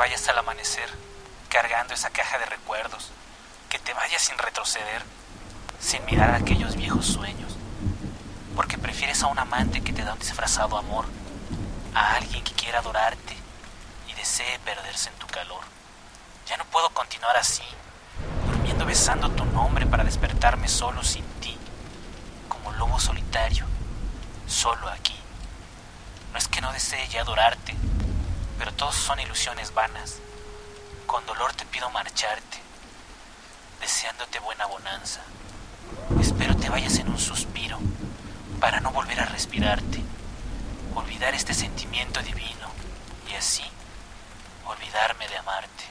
vayas al amanecer cargando esa caja de recuerdos, que te vayas sin retroceder, sin mirar aquellos viejos sueños, porque prefieres a un amante que te da un disfrazado amor, a alguien que quiera adorarte y desee perderse en tu calor. Ya no puedo continuar así, durmiendo besando tu nombre para despertarme solo sin ti, como lobo solitario, solo aquí. No es que no desee ya adorarte, todos son ilusiones vanas. Con dolor te pido marcharte, deseándote buena bonanza. Espero te vayas en un suspiro para no volver a respirarte, olvidar este sentimiento divino y así olvidarme de amarte.